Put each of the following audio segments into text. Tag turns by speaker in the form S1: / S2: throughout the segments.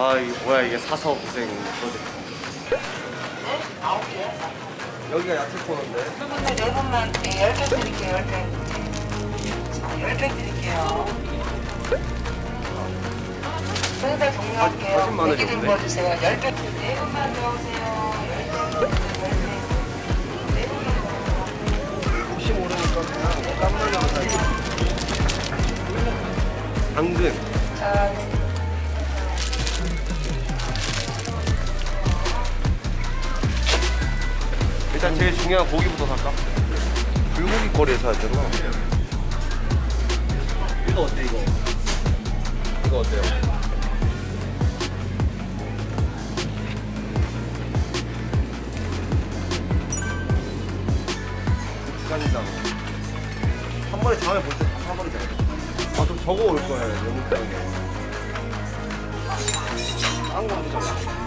S1: 아 이게 뭐야 이게 사서 고생 프로젝트 여기가 야채 코너인데
S2: 그분들 네 분만 네, 열개 드릴게요, 열 개. 자, 열개 드릴게요. 생살 종료할게요.
S1: 사진 많아졌네.
S2: 애기 좀 보여주세요. 열 개. 네 분만 들어오세요. 열 개. 열 개. 네 분만 들어오세요.
S1: 혹시 모르니까 그냥 깜놀라고 사지 당근
S2: 자, 네.
S1: 일단 제일 중요한 고기부터 살까? 불고기 거리에 사야 되나? 이거 어때 이거? 이거 어때요? 국간장 한 번에 다음에 볼때다 사버리잖아 아 그럼 저거 올 거야 영국장에 딴거 없잖아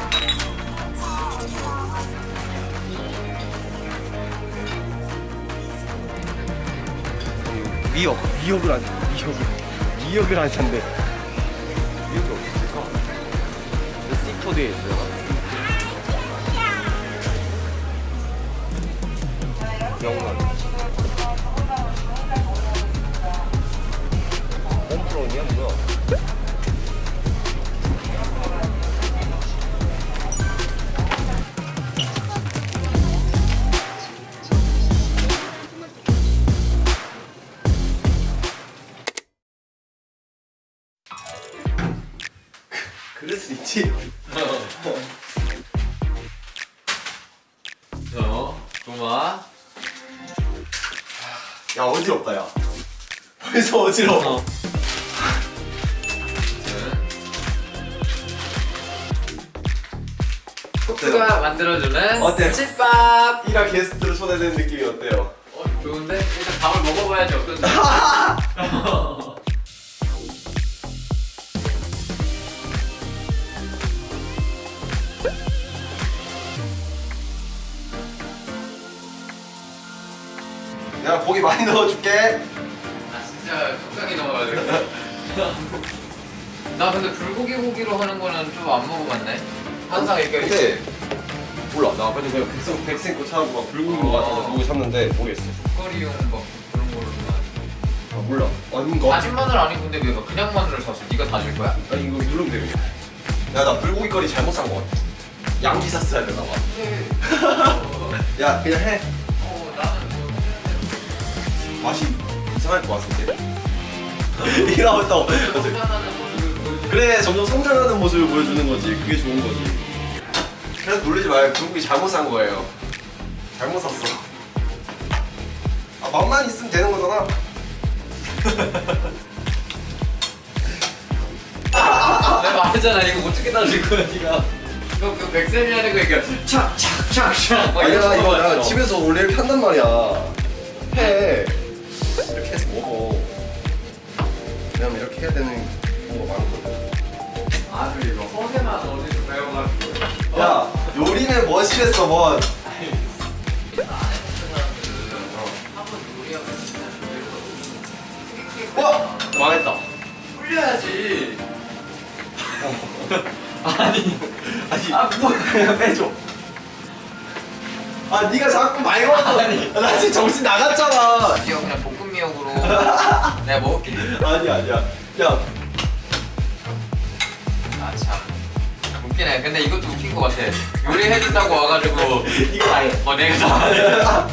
S1: 미역 미역을 안 미역을 미역을 안 산대 미역이 어디 있을까? 시푸드에 있어요 영란. 홈프론이야 뭐야 그럴 수 있지
S3: 어, 고마.
S1: 야 어지럽다 야 벌써 어지러워
S3: 어. 코스가 만들어주는
S1: 어때?
S3: 집밥.
S1: 이라 게스트로 초대된 느낌이 어때요?
S3: 어, 좋은데? 일단 밥을 먹어봐야지 어떤지.
S1: 고기 많이 넣어줄게
S3: 아 진짜 적당히 넣어야 되겠다. 나 근데 불고기 고기로 하는 거는 좀 안 먹어봤네. 항상 이렇게
S1: 근데 몰라 나 전에 백성 백생 거 찾아보고 막 불고기인 거 같아서 고기 샀는데 모르겠어
S3: 거리용 뭐 그런 걸로만.
S1: 아 몰라 아닌 거
S3: 다진 마늘 아니고 근데 왜 그냥 마늘을 샀어? 네가 다질 거야?
S1: 아니 이거 누르면 되겠네 야나 불고기 거리 잘못 산 거 같아 양지 샀어야 되나 봐
S3: 네.
S1: 야 그냥
S3: 해어
S1: 맛이 이상할 것 같은데? 이러면 또 그래 점점 성장하는 모습을 보여주는 거지. 그게 좋은 거지. 그래서 놀리지 마요 불고기 잘못 산 거예요. 잘못 샀어. 아 맛만 있으면 되는 거잖아.
S3: 내가 말했잖아. 이거 어떻게 다질 거야 니가. 그, 그 백센이라는 거 이렇게 착착착착. 막
S1: 아니야 이거
S3: 거
S1: 나. 집에서 원래 이렇게 한단 말이야. 해 이렇게 해서 먹어. 왜냐면 이렇게 해야 되는 경우가 많거든.
S3: 아주 이거 허세만 어디서 배워가지고.
S1: 야 요리는 멋이랬어 뭐
S3: 요리하면
S1: 와! 망했다.
S3: 훌려야지. 아니
S1: 아니.
S3: 아 뭐.
S1: 그냥 빼줘. 아 네가 자꾸 먹어.
S3: 아니.
S1: 나 지금 정신 나갔잖아.
S3: 그냥 미역으로 내가 먹을게.
S1: 아니 아니야. 야.
S3: 아참. 웃기네. 근데 이것도 웃긴 거 같아. 요리해준다고 와가지고
S1: 이거 아예.
S3: 어 내가 다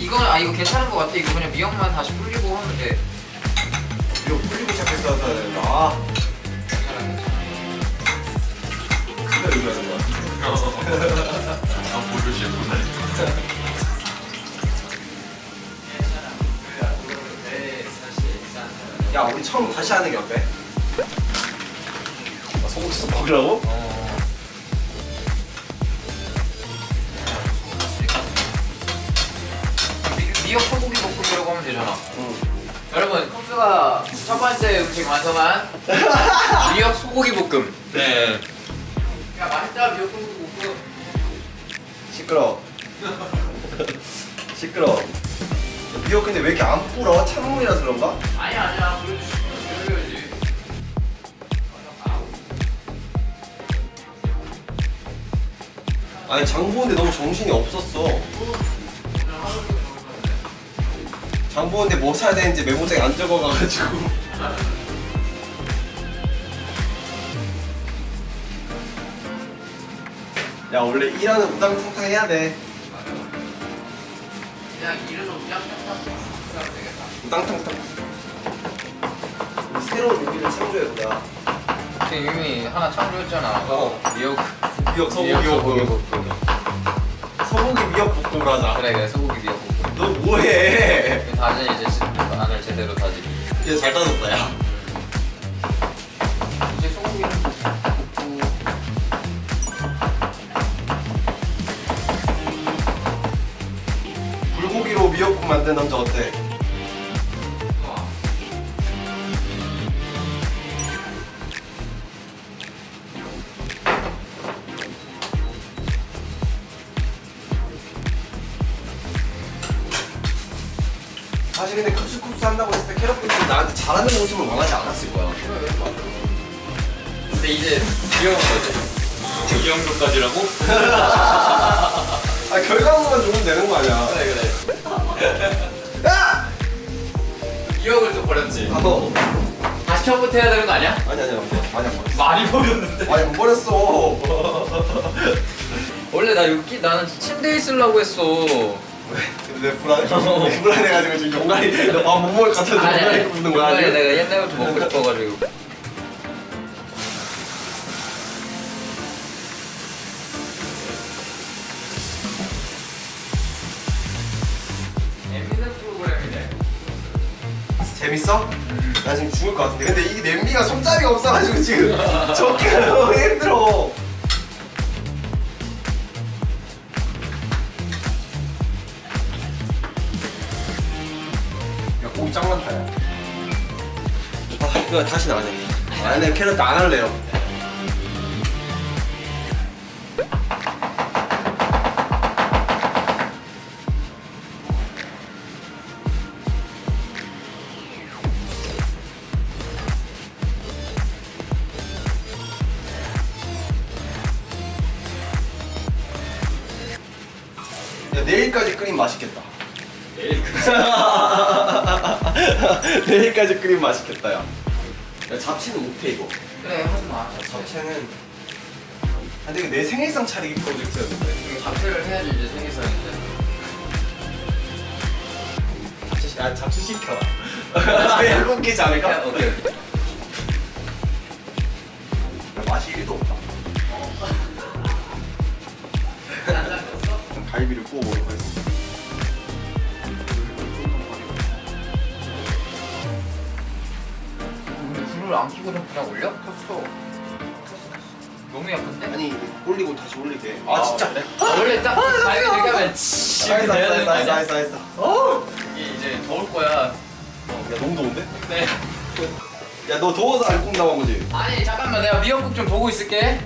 S3: 이거 아 이거 괜찮은 거 같아. 이거 그냥 미역만 다시 불리고 하면 돼.
S1: 이거 풀리고 시작했어 아. 진짜 요리하는 거야.
S3: 아 모르시구
S1: 야 우리 처음 다시 하는 게 어때? 아, 소고기 좀 먹으라고?
S3: 미역 소고기 볶음이라고 하면 되잖아.
S1: 응.
S3: 여러분 컵스가 첫 번째 음식 완성한 미역 소고기 볶음. 네. 야 맛있다 미역 소고기 볶음.
S1: 시끄러 시끄러 미역 근데 왜 이렇게 안 불어? 찬물이라서 그런가?
S3: 아니야 아니야 보여주지 보여줘야지
S1: 아니 장 보는데 너무 정신이 없었어. 장 보는데 뭐 사야 되는지 메모장에 안 적어가가지고. 야 원래 일하는 우당탕탕 해야 돼. 우당탕탕. 새로운 요리를 창조해보자.
S3: 이미 하나 창조했잖아.
S1: 어.
S3: 미역.
S1: 미역 소고기
S3: 미역
S1: 볶음. 소고기 미역 볶음을 하자.
S3: 그래 그래 소고기 미역 볶음.
S1: 너 뭐해?
S3: 다시 이제 시- 안을 제대로 다지.
S1: 얘잘 따졌다 야. 미역국 만든 남자 어때? 사실 근데 쿱스쿱스 한다고 했을 때 캐럿분들이 나한테 잘하는 모습을 원하지 않았을 거야.
S3: 근데 이제 귀여운 거지. 이 정도까지라고?
S1: 아 결과물만 좋으면 되는 거 아니야.
S3: 그래 그래.
S1: 야!
S3: 기억을 또 버렸지.
S1: 어.
S3: 다시 처음부터 해야 되는 거 아니야?
S1: 아니 아니야 아니야 버렸어.
S3: 많이 버렸는데.
S1: 아니 안 버렸어.
S3: 원래 나 여기 나는 침대에 있으려고 했어.
S1: 왜? 왜 불안해? 왜 불안해가지고 지금 용가리 너밥못 먹을 것 같아서 용가리 굽는 거야?
S3: 아니
S1: 아니야?
S3: 내가 옛날부터 먹고 싶어가지고.
S1: 재밌어? 나 지금 죽을 것 같은데. 근데 이 냄비가 손잡이가 없어가지고 지금 적기가 너무 힘들어. 야 고기 짱 많다 야. 아, 이거 다시 나가자 아니 내 캐럿 안 할래요 야 내일까지 끓이면 맛있겠다
S3: 내일까지.
S1: 내일까지 끓이면 맛있겠다 야. 야 잡채는 못해 이거
S3: 그래 하지 마.
S1: 잡채는 아 근데 내 생일상 차리기 프로젝트였는데
S3: 잡채를 해야지 이제 생일상인데.
S1: 잡채 시- 아 잡채 시켜 일곱 개지 않을까?
S3: 오케이 오케이.
S1: 야, 맛이 1도 없다 갈비를 구워
S3: 우리 불을 안 켜고 그냥 올려? 켰어. 너무 약한데?
S1: 아니 올리고 다시 올리게 아 진짜
S3: 그래? 아, 원래 딱 자연이 되게 하면 치
S1: nice
S3: 이렇게 돼야 되는 거 아니야?
S1: 어?
S3: 이게 이제 더울 거야.
S1: 야 너무 더운데?
S3: 네.
S1: 야 너 더워서 안 굽나봐 보지?
S3: 아니 잠깐만 내가 미역국 좀 보고 있을게.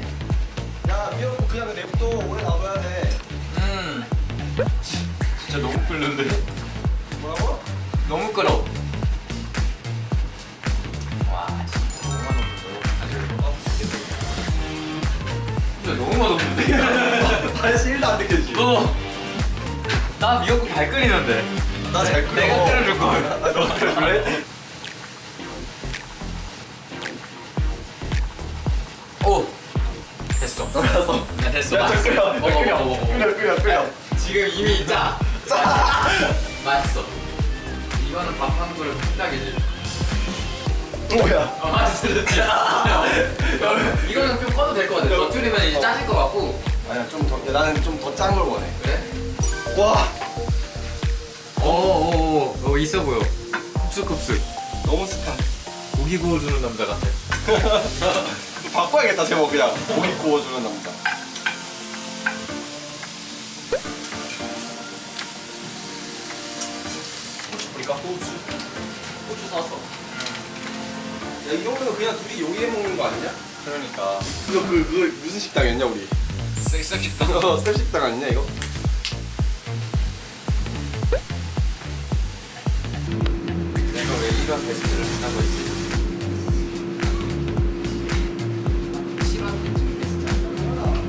S1: 야 미역국 그냥 내부터 오래 놔둬야 돼
S3: 음. 진짜 너무 끓는데.
S1: 뭐라고?
S3: 너무 끓어. 와 진짜 너무 맛없는데. 진짜 너무 맛없는데.
S1: 다시 1도 안 느껴지지?
S3: 너. 나 미역국 잘 끓이는데.
S1: 나 잘 끓여
S3: 내가 끓여줄 걸.
S1: 아, 너 끓여줄래?
S3: 오. 됐어.
S1: 알았어
S3: 야, 됐어.
S1: 야. 끓여,
S3: 먹어,
S1: 끓여,
S3: 먹어, 먹어.
S1: 끓여, 끓여, 끓여.
S3: 지금 이미 짜. 맛있어. 이거는 밥한 그릇 뚝딱이지.
S1: 뭐야?
S3: 어, 맛있어. 이거는 좀 꺼도 될 것 같아. 더 줄이면 이제 짜질 것 같고.
S1: 아니야 좀 더, 야, 나는 좀 더 짠 걸 원해
S3: 그래?
S1: 와
S3: 오오오 오, 있어 보여. kup스kup스.
S1: 너무 습한
S3: 고기 구워주는 남자 같아.
S1: 바꿔야겠다 제목 그냥 고기 구워주는 남자 고추? 고추 고추 샀어 야 이 정도면 그냥 둘이 요리해 먹는 거 아니냐?
S3: 그러니까.
S1: 너 그, 그 무슨 식당이었냐 우리?
S3: 섹섹했다.
S1: 어, 셀식당 아니냐 이거?
S3: 내가 왜 이런 베스트를 하고 있지?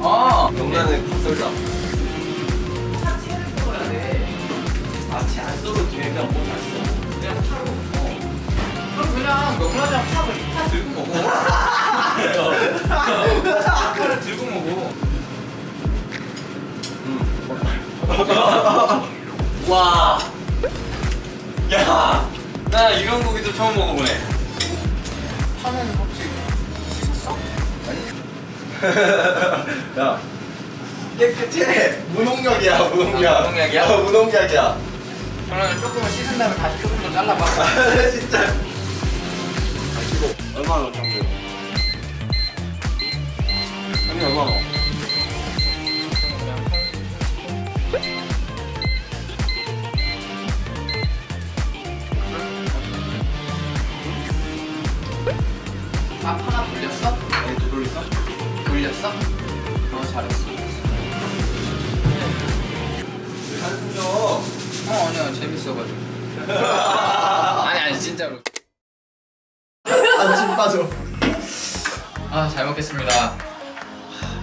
S3: 아.
S1: 영란은 썰자.
S3: 차체를 써야 돼.
S1: 아치 안 써도 뭐잘 써.
S3: 그냥 먹어. 그냥 명란이랑 파 들고 먹어. 파를 들고 먹어.
S4: 와. 야, 나 이런 고기도 처음 먹어보네.
S3: 파는 혹시 씻었어?
S1: 야 깨끗해. 무농약이야 무농약.
S4: 무농약이야?
S1: 어, 무농약이야.
S3: 그러면 조금은 씻은 다음에 다시 조금 더 잘라봐.
S1: 진짜. 얼마나 정도? 아니 얼마나?
S3: 밥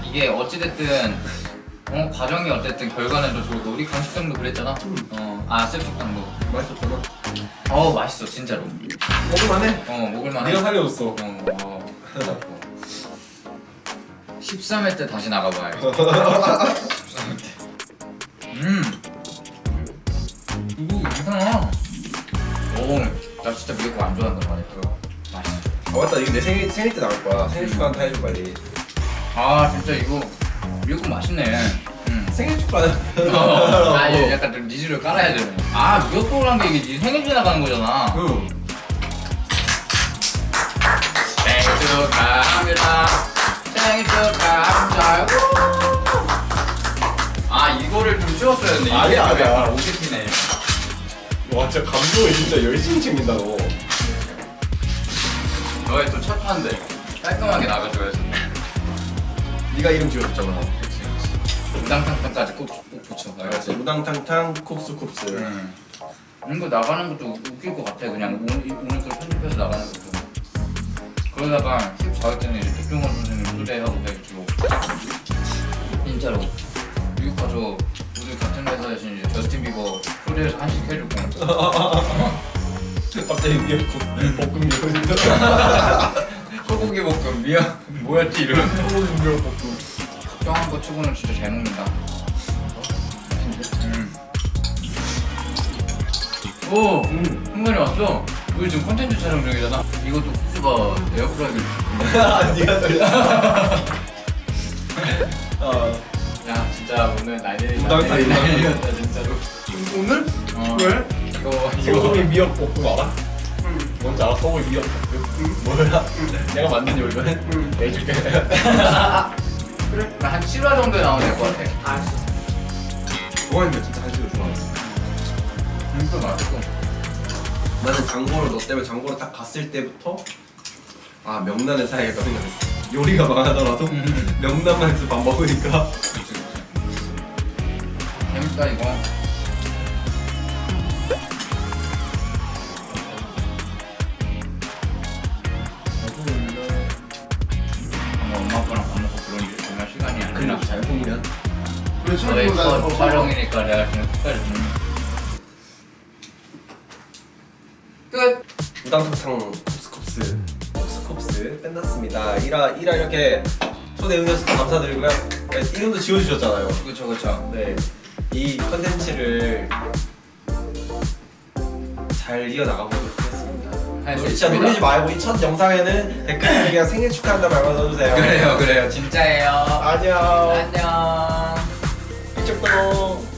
S3: 이게 어찌됐든 어, 과정이 어쨌든 결과는 더 좋고 우리 강식당도 그랬잖아. 어, 아 쌤식당도.
S1: 맛있었잖아.
S3: 어 맛있어 진짜로.
S1: 먹을만해.
S3: 어 먹을만해.
S1: 네가 살려줬어.
S3: 어, 어. 13회 때 다시 나가봐요. 13회 때. 음. 이거 괜찮아. 오, 나 진짜 미역국 안 좋아한단 말이야. 맛있어.
S1: 아 맞다 이거 내 생일 생일 때 나올 거야. 생일 축하 한타 해줘 빨리.
S3: 아 진짜 이거 미역국 맛있네. 음.
S1: 생일 축하.
S3: 어, 아 이거 약간 좀 니즈를 깔아야 되네. 아 미역국이란 게 이게 네 생일 지나가는 거잖아.
S1: 응.
S3: 생일 축하합니다. 생일 축하합니다. 아 이거를 좀 했네.
S1: 아니야,
S3: 이게
S1: 아니야.
S3: 오게티네.
S1: 와 진짜 감동을 진짜 열심히 챙긴다 너.
S3: 너의 또첫 판데 깔끔하게 나가줘야지.
S1: 네가 이름 지어줬잖아.
S3: 우당탕탕까지 꼭, 꼭 붙여.
S1: 알았지. 우당탕탕 콥스콥스.
S3: 음. 이거 나가는 것도 웃길 것 같아. 그냥 오늘, 이- 오늘 걸 편집해서 나가는 것도. 그러다가 14회 때는 백종원 선생님 초대하고 해가지고 진짜로 미국 가서 우리 같은 회사에서 이제 저스틴 비버 초대해서 한식 해줄 거야.
S1: 갑자기 미역국 볶음 미역국.
S3: 소고기 볶음 미역 뭐였지 이름?
S1: 소고기 미역국.
S3: 걱정한 거 치고는 진짜 잘 먹는다. 음. 오,
S1: 음.
S3: 흥건이 왔어. 우리 지금 콘텐츠 촬영 중이잖아. 이것도 쿠즈바 에어프라이기.
S1: 네가 돌려. 어.
S3: 야, 진짜 오늘 난리 난리. 난리였다 진짜로.
S1: 오늘?
S3: 어.
S1: 왜?
S3: 이거
S1: 소고기
S3: 이거
S1: 미역 볶음 알아? 뭔지 알아? 소고기 미역 볶음? 뭐야? 내가 만든 요리거든? 내줄게
S3: 그래? 한 7화 정도에 나오면 될 것 같아.
S1: 알았어 좋아했는데 진짜 한식을 좋아해
S3: 진짜 맛있어.
S1: 나는 장고를 너 때문에 장고를 딱 갔을 때부터 아 명란을 사야겠다 생각했어 요리가 망하더라도
S3: 음.
S1: 명란만 해서 밥 먹으니까.
S3: 재밌다 이거. 첫 촬영이니까 내가 그냥 끝까지 듣는 끝!
S1: 우당탕탕 kop스kop스. kop스kop스 끝났습니다. 1화 1화 이렇게 초대 응해주셔서 감사드리고요. 네, 이름도 지어주셨잖아요.
S3: 그쵸 그쵸.
S1: 네, 이 컨텐츠를 잘 이어나가보도록 하겠습니다. 진짜
S3: 있습니다.
S1: 놀리지 말고 이 첫 영상에는 댓글에 그냥 생일 축하한다 말만 써주세요.
S3: 그래요 그래요. 진짜예요.
S1: 안녕.
S3: 안녕 미쳤다고